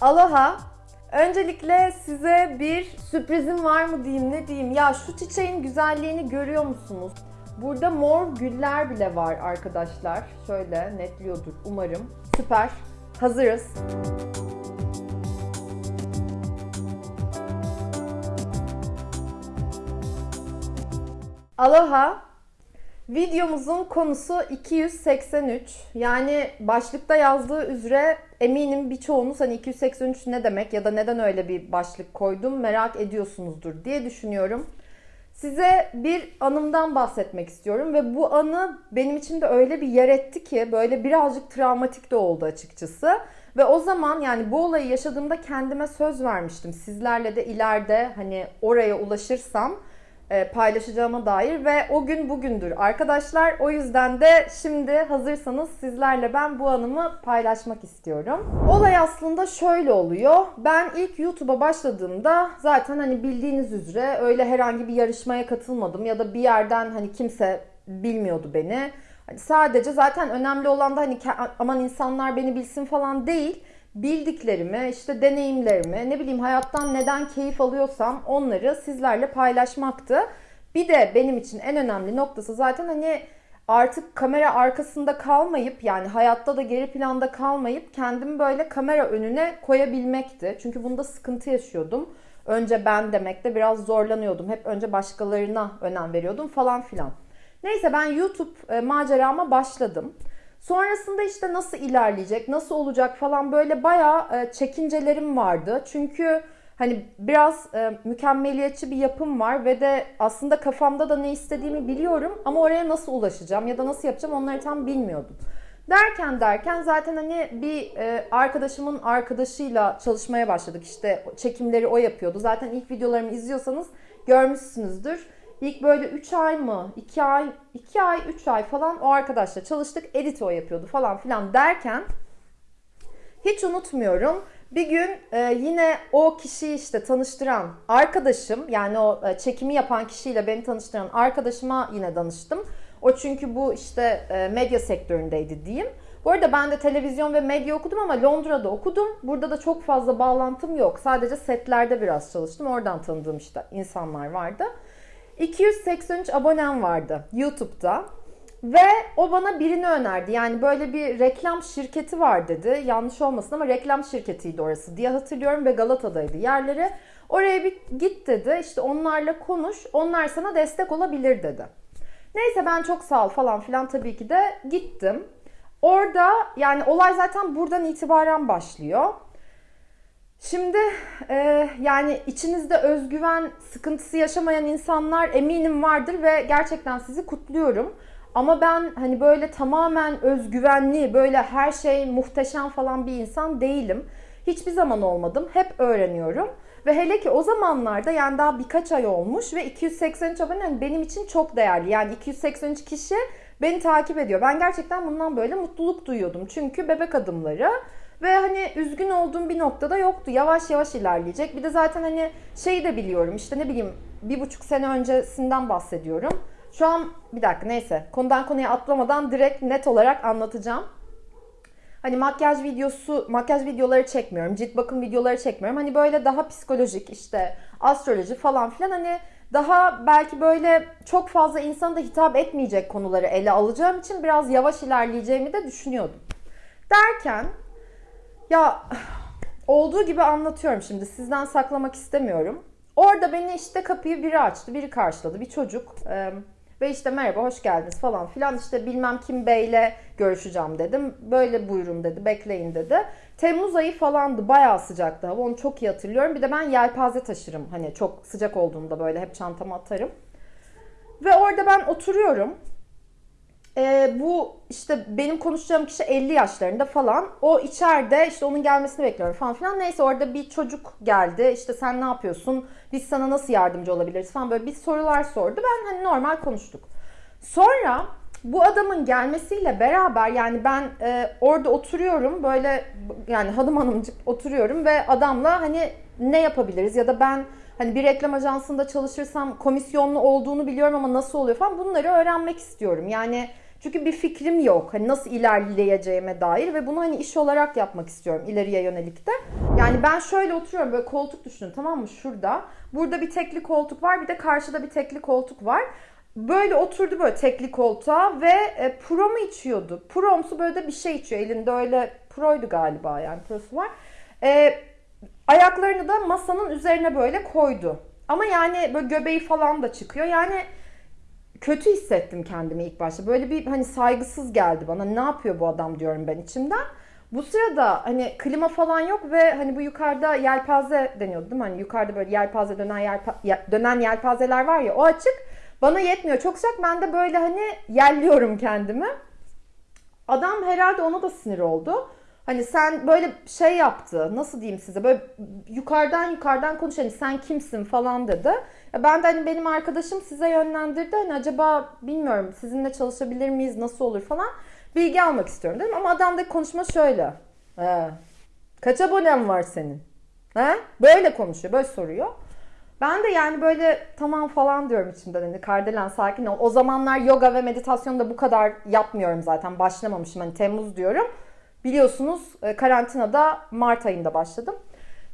Aloha. Öncelikle size bir sürprizim var mı diyeyim ne diyeyim. Ya şu çiçeğin güzelliğini görüyor musunuz? Burada mor güller bile var arkadaşlar. Şöyle netliyordur umarım. Süper. Hazırız. Aloha. Videomuzun konusu 283. Yani başlıkta yazdığı üzere eminim birçoğunuz hani 283 ne demek ya da neden öyle bir başlık koydum merak ediyorsunuzdur diye düşünüyorum. Size bir anımdan bahsetmek istiyorum ve bu anı benim için de öyle bir yer etti ki böyle birazcık travmatik de oldu açıkçası. Ve o zaman yani bu olayı yaşadığımda kendime söz vermiştim. Sizlerle de ileride hani oraya ulaşırsam paylaşacağıma dair ve o gün bugündür arkadaşlar. O yüzden de şimdi hazırsanız sizlerle ben bu anımı paylaşmak istiyorum. Olay aslında şöyle oluyor. Ben ilk YouTube'a başladığımda zaten hani bildiğiniz üzere öyle herhangi bir yarışmaya katılmadım ya da bir yerden hani kimse bilmiyordu beni. Hani sadece zaten önemli olan da hani aman insanlar beni bilsin falan değil bildiklerimi, işte deneyimlerimi, ne bileyim hayattan neden keyif alıyorsam onları sizlerle paylaşmaktı. Bir de benim için en önemli noktası zaten hani artık kamera arkasında kalmayıp yani hayatta da geri planda kalmayıp kendimi böyle kamera önüne koyabilmekti. Çünkü bunda sıkıntı yaşıyordum. Önce ben demekte biraz zorlanıyordum. Hep önce başkalarına önem veriyordum falan filan. Neyse ben YouTube e, macerama başladım. Sonrasında işte nasıl ilerleyecek, nasıl olacak falan böyle bayağı e, çekincelerim vardı. Çünkü hani biraz e, mükemmeliyetçi bir yapım var ve de aslında kafamda da ne istediğimi biliyorum ama oraya nasıl ulaşacağım ya da nasıl yapacağım onları tam bilmiyordum. Derken derken zaten hani bir e, arkadaşımın arkadaşıyla çalışmaya başladık. İşte çekimleri o yapıyordu. Zaten ilk videolarımı izliyorsanız görmüşsünüzdür. İlk böyle 3 ay mı, 2 ay, 2 ay, 3 ay falan o arkadaşla çalıştık. Edit o yapıyordu falan filan derken hiç unutmuyorum. Bir gün e, yine o kişiyi işte tanıştıran arkadaşım yani o e, çekimi yapan kişiyle beni tanıştıran arkadaşıma yine danıştım. O çünkü bu işte e, medya sektöründeydi diyeyim. Bu arada ben de televizyon ve medya okudum ama Londra'da okudum. Burada da çok fazla bağlantım yok. Sadece setlerde biraz çalıştım. Oradan tanıdığım işte insanlar vardı. 283 abonem vardı YouTube'da. Ve o bana birini önerdi. Yani böyle bir reklam şirketi var dedi. Yanlış olmasın ama reklam şirketiydi orası diye hatırlıyorum ve Galata'daydı yerleri. Oraya bir git dedi. İşte onlarla konuş. Onlar sana destek olabilir dedi. Neyse ben çok sağ ol falan filan tabii ki de gittim. Orada yani olay zaten buradan itibaren başlıyor. Şimdi e, yani içinizde özgüven sıkıntısı yaşamayan insanlar eminim vardır ve gerçekten sizi kutluyorum. Ama ben hani böyle tamamen özgüvenli, böyle her şey muhteşem falan bir insan değilim. Hiçbir zaman olmadım. Hep öğreniyorum. Ve hele ki o zamanlarda yani daha birkaç ay olmuş ve 283 abone benim için çok değerli. Yani 283 kişi beni takip ediyor. Ben gerçekten bundan böyle mutluluk duyuyordum. Çünkü bebek adımları ve hani üzgün olduğum bir noktada yoktu. Yavaş yavaş ilerleyecek. Bir de zaten hani şeyi de biliyorum işte ne bileyim bir buçuk sene öncesinden bahsediyorum. Şu an bir dakika neyse konudan konuya atlamadan direkt net olarak anlatacağım. Hani makyaj videosu, makyaj videoları çekmiyorum. Cilt bakım videoları çekmiyorum. Hani böyle daha psikolojik işte astroloji falan filan hani daha belki böyle çok fazla insana da hitap etmeyecek konuları ele alacağım için biraz yavaş ilerleyeceğimi de düşünüyordum. Derken ya olduğu gibi anlatıyorum şimdi. Sizden saklamak istemiyorum. Orada beni işte kapıyı biri açtı, biri karşıladı. Bir çocuk. Ee, ve işte merhaba hoş geldiniz falan filan işte bilmem kim beyle görüşeceğim dedim. Böyle buyurun dedi bekleyin dedi. Temmuz ayı falandı bayağı sıcaktı hava onu çok iyi hatırlıyorum. Bir de ben yelpaze taşırım hani çok sıcak olduğunda böyle hep çantama atarım. Ve orada ben oturuyorum e, bu işte benim konuşacağım kişi 50 yaşlarında falan. O içeride işte onun gelmesini bekliyorum falan filan. Neyse orada bir çocuk geldi. İşte sen ne yapıyorsun? Biz sana nasıl yardımcı olabiliriz falan böyle bir sorular sordu. Ben hani normal konuştuk. Sonra bu adamın gelmesiyle beraber yani ben e, orada oturuyorum böyle yani hanım hanımcık oturuyorum ve adamla hani ne yapabiliriz ya da ben hani bir reklam ajansında çalışırsam komisyonlu olduğunu biliyorum ama nasıl oluyor falan bunları öğrenmek istiyorum. Yani Çünkü bir fikrim yok. Hani nasıl ilerleyeceğime dair ve bunu hani iş olarak yapmak istiyorum ileriye yönelik de. Yani ben şöyle oturuyorum böyle koltuk düşünün tamam mı şurada. Burada bir tekli koltuk var bir de karşıda bir tekli koltuk var. Böyle oturdu böyle tekli koltuğa ve e, pro mu içiyordu? Promsu böyle de bir şey içiyor. Elinde öyle proydu galiba yani prosu var. E, ayaklarını da masanın üzerine böyle koydu. Ama yani böyle göbeği falan da çıkıyor. Yani kötü hissettim kendimi ilk başta. Böyle bir hani saygısız geldi bana. Ne yapıyor bu adam diyorum ben içimden. Bu sırada hani klima falan yok ve hani bu yukarıda yelpaze deniyordu değil mi? Hani yukarıda böyle yelpaze dönen yelpa, dönen yelpazeler var ya o açık. Bana yetmiyor. Çok sıcak. Ben de böyle hani yerliyorum kendimi. Adam herhalde ona da sinir oldu. Hani sen böyle şey yaptı. Nasıl diyeyim size? Böyle yukarıdan yukarıdan konuş. Hani sen kimsin falan dedi. Ya ben de hani benim arkadaşım size yönlendirdi. Hani acaba bilmiyorum sizinle çalışabilir miyiz? Nasıl olur falan. Bilgi almak istiyorum dedim. Ama adamdaki konuşma şöyle. He. Kaç abonen var senin? He? Böyle konuşuyor. Böyle soruyor. Ben de yani böyle tamam falan diyorum içimden hani Kardelen sakin ol. O zamanlar yoga ve meditasyon da bu kadar yapmıyorum zaten. Başlamamışım hani Temmuz diyorum. Biliyorsunuz e, karantinada Mart ayında başladım.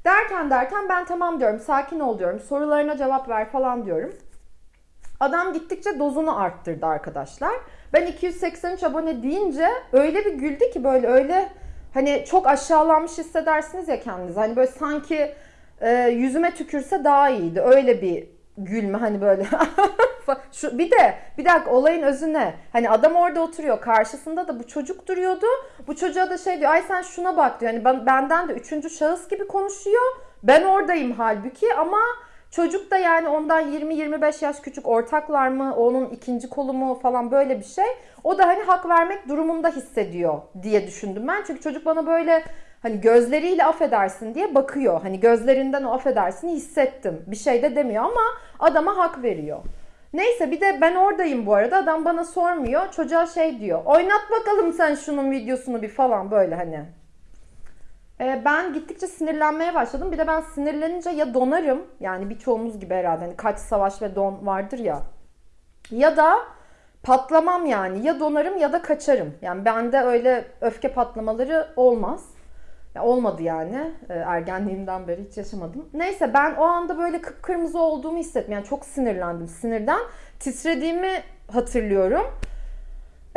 Derken derken ben tamam diyorum sakin ol diyorum. Sorularına cevap ver falan diyorum. Adam gittikçe dozunu arttırdı arkadaşlar. Ben 283 abone deyince öyle bir güldü ki böyle öyle hani çok aşağılanmış hissedersiniz ya kendinizi. Hani böyle sanki e, yüzüme tükürse daha iyiydi. Öyle bir gülme hani böyle. Şu, bir de bir dakika olayın özü ne? Hani adam orada oturuyor. Karşısında da bu çocuk duruyordu. Bu çocuğa da şey diyor. Ay sen şuna bak diyor. Hani ben, benden de üçüncü şahıs gibi konuşuyor. Ben oradayım halbuki ama çocuk da yani ondan 20-25 yaş küçük ortaklar mı? Onun ikinci kolu mu falan böyle bir şey. O da hani hak vermek durumunda hissediyor diye düşündüm ben. Çünkü çocuk bana böyle hani gözleriyle affedersin diye bakıyor. Hani gözlerinden o affedersini hissettim. Bir şey de demiyor ama adama hak veriyor. Neyse bir de ben oradayım bu arada. Adam bana sormuyor. Çocuğa şey diyor. Oynat bakalım sen şunun videosunu bir falan böyle hani. Ee, ben gittikçe sinirlenmeye başladım. Bir de ben sinirlenince ya donarım. Yani birçoğumuz gibi herhalde. Hani kaç savaş ve don vardır ya. Ya da patlamam yani. Ya donarım ya da kaçarım. Yani bende öyle öfke patlamaları olmaz. Ya olmadı yani. E, ergenliğimden beri hiç yaşamadım. Neyse ben o anda böyle kıpkırmızı olduğumu hissettim. Yani çok sinirlendim. Sinirden titrediğimi hatırlıyorum.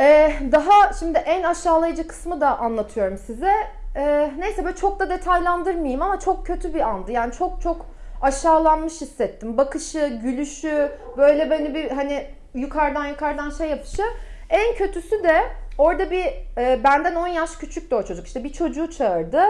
Ee, daha şimdi en aşağılayıcı kısmı da anlatıyorum size. Ee, neyse böyle çok da detaylandırmayayım ama çok kötü bir andı. Yani çok çok aşağılanmış hissettim. Bakışı, gülüşü, böyle beni bir hani yukarıdan yukarıdan şey yapışı. En kötüsü de Orada bir e, benden 10 yaş küçüktü o çocuk. İşte bir çocuğu çağırdı.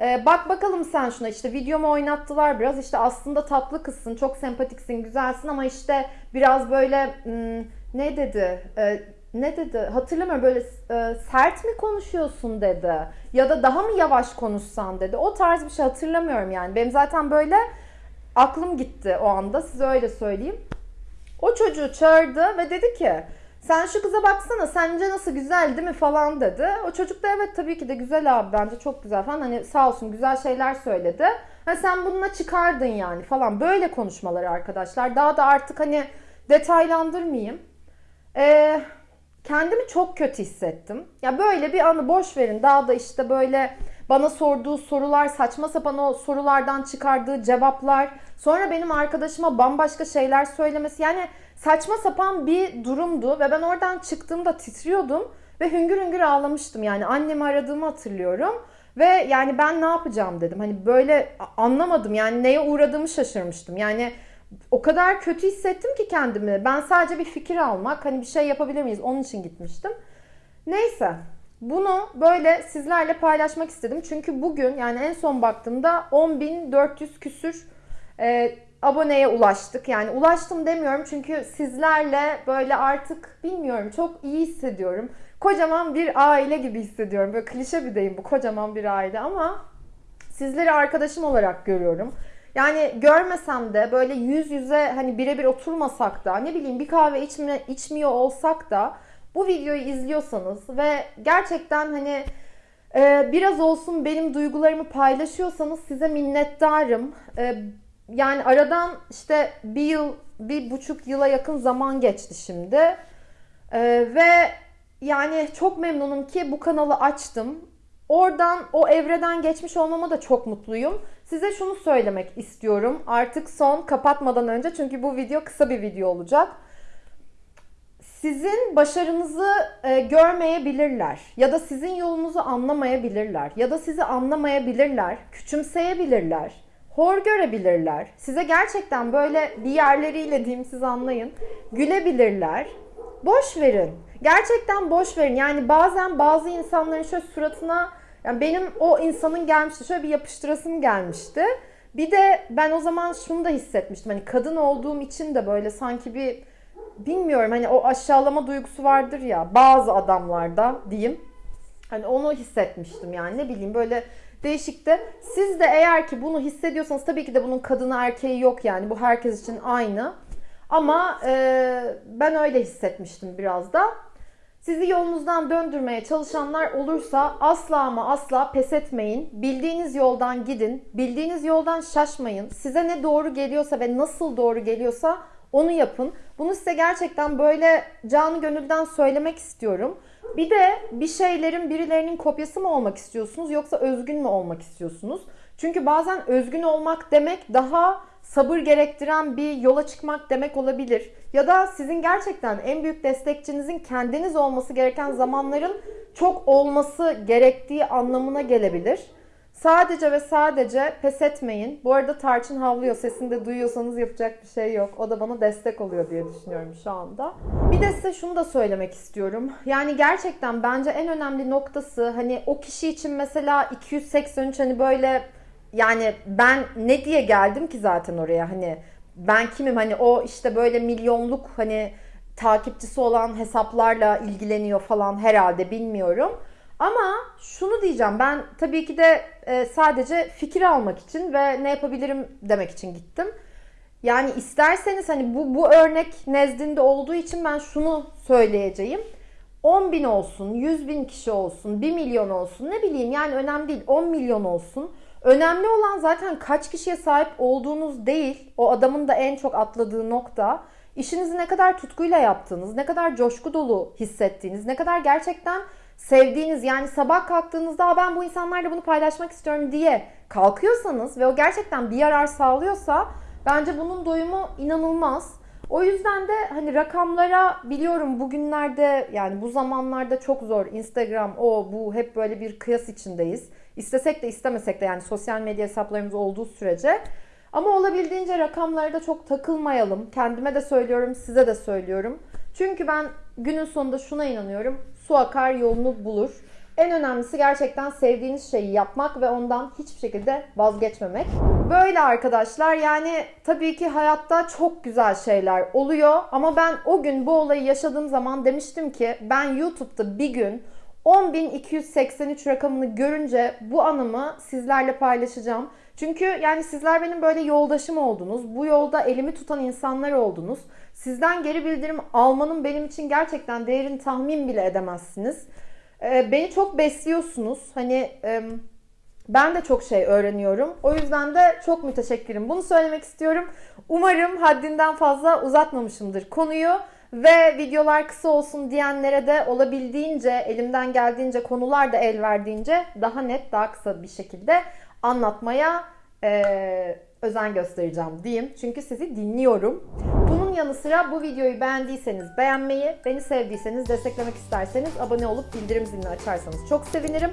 E, bak bakalım sen şuna işte videomu oynattılar biraz. İşte aslında tatlı kızsın, çok sempatiksin, güzelsin ama işte biraz böyle hmm, ne dedi? E, ne dedi? Hatırlamıyorum böyle e, sert mi konuşuyorsun dedi. Ya da daha mı yavaş konuşsan dedi. O tarz bir şey hatırlamıyorum yani. Benim zaten böyle aklım gitti o anda. Size öyle söyleyeyim. O çocuğu çağırdı ve dedi ki sen şu kıza baksana sence nasıl güzel değil mi falan dedi. O çocuk da evet tabii ki de güzel abi bence çok güzel falan. Hani sağ olsun güzel şeyler söyledi. Ha sen bununla çıkardın yani falan. Böyle konuşmaları arkadaşlar. Daha da artık hani detaylandırmayayım. Ee, kendimi çok kötü hissettim. Ya böyle bir anı boş verin. Daha da işte böyle bana sorduğu sorular, saçma sapan o sorulardan çıkardığı cevaplar. Sonra benim arkadaşıma bambaşka şeyler söylemesi. Yani saçma sapan bir durumdu ve ben oradan çıktığımda titriyordum ve hüngür hüngür ağlamıştım. Yani annemi aradığımı hatırlıyorum. Ve yani ben ne yapacağım dedim. Hani böyle anlamadım yani neye uğradığımı şaşırmıştım. Yani o kadar kötü hissettim ki kendimi. Ben sadece bir fikir almak, hani bir şey yapabilir miyiz onun için gitmiştim. Neyse bunu böyle sizlerle paylaşmak istedim. Çünkü bugün yani en son baktığımda 10.400 küsür e, aboneye ulaştık. Yani ulaştım demiyorum çünkü sizlerle böyle artık bilmiyorum çok iyi hissediyorum. Kocaman bir aile gibi hissediyorum. Böyle klişe bir deyim bu kocaman bir aile ama sizleri arkadaşım olarak görüyorum. Yani görmesem de böyle yüz yüze hani birebir oturmasak da ne bileyim bir kahve içme, içmiyor olsak da bu videoyu izliyorsanız ve gerçekten hani e, biraz olsun benim duygularımı paylaşıyorsanız size minnettarım. E, yani aradan işte bir yıl, bir buçuk yıla yakın zaman geçti şimdi. E, ve yani çok memnunum ki bu kanalı açtım. Oradan o evreden geçmiş olmama da çok mutluyum. Size şunu söylemek istiyorum. Artık son kapatmadan önce çünkü bu video kısa bir video olacak. Sizin başarınızı e, görmeyebilirler ya da sizin yolunuzu anlamayabilirler ya da sizi anlamayabilirler, küçümseyebilirler, hor görebilirler. Size gerçekten böyle bir yerleriyle diyeyim siz anlayın. Gülebilirler. Boş verin. Gerçekten boş verin. Yani bazen bazı insanların şöyle suratına yani benim o insanın gelmişti. Şöyle bir yapıştırasım gelmişti. Bir de ben o zaman şunu da hissetmiştim. Hani kadın olduğum için de böyle sanki bir bilmiyorum hani o aşağılama duygusu vardır ya bazı adamlarda diyeyim. Hani onu hissetmiştim yani ne bileyim böyle değişikti. Siz de eğer ki bunu hissediyorsanız tabii ki de bunun kadını erkeği yok yani bu herkes için aynı. Ama e, ben öyle hissetmiştim biraz da. Sizi yolunuzdan döndürmeye çalışanlar olursa asla ama asla pes etmeyin. Bildiğiniz yoldan gidin. Bildiğiniz yoldan şaşmayın. Size ne doğru geliyorsa ve nasıl doğru geliyorsa onu yapın. Bunu size gerçekten böyle canı gönülden söylemek istiyorum. Bir de bir şeylerin birilerinin kopyası mı olmak istiyorsunuz yoksa özgün mü olmak istiyorsunuz? Çünkü bazen özgün olmak demek daha sabır gerektiren bir yola çıkmak demek olabilir. Ya da sizin gerçekten en büyük destekçinizin kendiniz olması gereken zamanların çok olması gerektiği anlamına gelebilir. Sadece ve sadece pes etmeyin. Bu arada Tarçın havlıyor. Sesini de duyuyorsanız yapacak bir şey yok. O da bana destek oluyor diye düşünüyorum şu anda. Bir de size şunu da söylemek istiyorum. Yani gerçekten bence en önemli noktası hani o kişi için mesela 283 hani böyle yani ben ne diye geldim ki zaten oraya hani ben kimim hani o işte böyle milyonluk hani takipçisi olan hesaplarla ilgileniyor falan herhalde bilmiyorum. Ama şunu diyeceğim ben tabii ki de e, sadece fikir almak için ve ne yapabilirim demek için gittim. Yani isterseniz hani bu, bu örnek nezdinde olduğu için ben şunu söyleyeceğim. 10 bin olsun, 100 bin kişi olsun, 1 milyon olsun ne bileyim yani önemli değil 10 milyon olsun. Önemli olan zaten kaç kişiye sahip olduğunuz değil. O adamın da en çok atladığı nokta. İşinizi ne kadar tutkuyla yaptığınız, ne kadar coşku dolu hissettiğiniz, ne kadar gerçekten sevdiğiniz yani sabah kalktığınızda ben bu insanlarla bunu paylaşmak istiyorum diye kalkıyorsanız ve o gerçekten bir yarar sağlıyorsa bence bunun doyumu inanılmaz. O yüzden de hani rakamlara biliyorum bugünlerde yani bu zamanlarda çok zor. Instagram o bu hep böyle bir kıyas içindeyiz. İstesek de istemesek de yani sosyal medya hesaplarımız olduğu sürece. Ama olabildiğince rakamlara da çok takılmayalım. Kendime de söylüyorum, size de söylüyorum. Çünkü ben günün sonunda şuna inanıyorum. Su akar yolunu bulur. En önemlisi gerçekten sevdiğiniz şeyi yapmak ve ondan hiçbir şekilde vazgeçmemek. Böyle arkadaşlar yani tabii ki hayatta çok güzel şeyler oluyor ama ben o gün bu olayı yaşadığım zaman demiştim ki ben YouTube'da bir gün 10.283 rakamını görünce bu anımı sizlerle paylaşacağım. Çünkü yani sizler benim böyle yoldaşım oldunuz. Bu yolda elimi tutan insanlar oldunuz. Sizden geri bildirim almanın benim için gerçekten değerini tahmin bile edemezsiniz. Ee, beni çok besliyorsunuz. Hani ben de çok şey öğreniyorum. O yüzden de çok müteşekkirim. Bunu söylemek istiyorum. Umarım haddinden fazla uzatmamışımdır konuyu. Ve videolar kısa olsun diyenlere de olabildiğince, elimden geldiğince, konular da el verdiğince daha net, daha kısa bir şekilde anlatmaya e, özen göstereceğim diyeyim. Çünkü sizi dinliyorum. Bunun yanı sıra bu videoyu beğendiyseniz beğenmeyi, beni sevdiyseniz, desteklemek isterseniz abone olup bildirim zilini açarsanız çok sevinirim.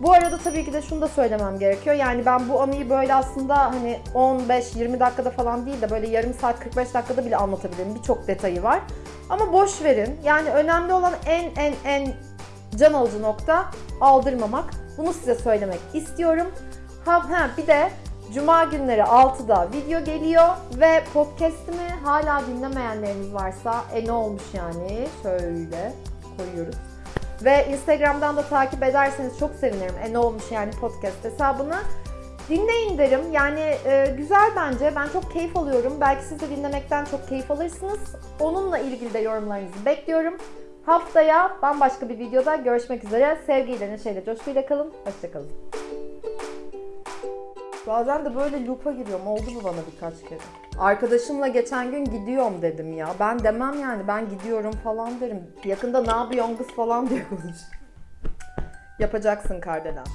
Bu arada tabii ki de şunu da söylemem gerekiyor. Yani ben bu anıyı böyle aslında hani 15-20 dakikada falan değil de böyle yarım saat 45 dakikada bile anlatabilirim. Birçok detayı var. Ama boş verin. Yani önemli olan en en en can alıcı nokta aldırmamak. Bunu size söylemek istiyorum. Ha, ha bir de Cuma günleri 6'da video geliyor ve podcast'imi hala dinlemeyenleriniz varsa e ne olmuş yani şöyle koyuyoruz. Ve Instagram'dan da takip ederseniz çok sevinirim. E ne olmuş yani podcast hesabını. Dinleyin derim. Yani e, güzel bence. Ben çok keyif alıyorum. Belki siz de dinlemekten çok keyif alırsınız. Onunla ilgili de yorumlarınızı bekliyorum. Haftaya bambaşka bir videoda görüşmek üzere. Sevgiyle, neşeyle, coşkuyla kalın. Hoşçakalın. Bazen de böyle loop'a giriyorum. Oldu bu bana birkaç kere. Arkadaşımla geçen gün gidiyorum dedim ya. Ben demem yani ben gidiyorum falan derim. Yakında ne yapıyorsun kız falan diye konuş. Yapacaksın Kardelen.